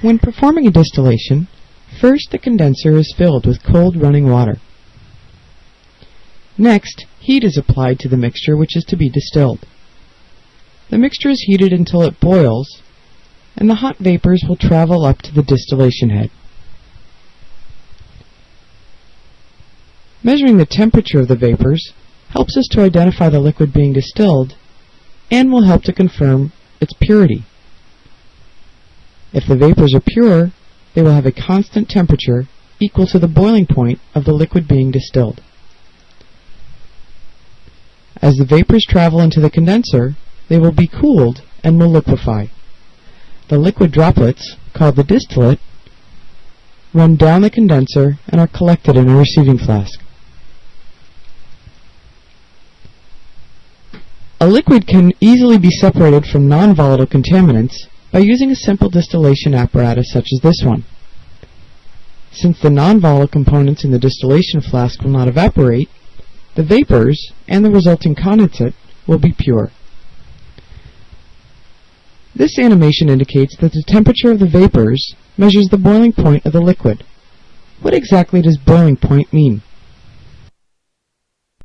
When performing a distillation, first the condenser is filled with cold running water. Next, heat is applied to the mixture which is to be distilled. The mixture is heated until it boils, and the hot vapors will travel up to the distillation head. Measuring the temperature of the vapors helps us to identify the liquid being distilled and will help to confirm its purity. If the vapors are pure, they will have a constant temperature equal to the boiling point of the liquid being distilled. As the vapors travel into the condenser, they will be cooled and will liquefy. The liquid droplets, called the distillate, run down the condenser and are collected in a receiving flask. A liquid can easily be separated from non-volatile contaminants by using a simple distillation apparatus such as this one. Since the non-volatile components in the distillation flask will not evaporate, the vapors and the resulting condensate will be pure. This animation indicates that the temperature of the vapors measures the boiling point of the liquid. What exactly does boiling point mean?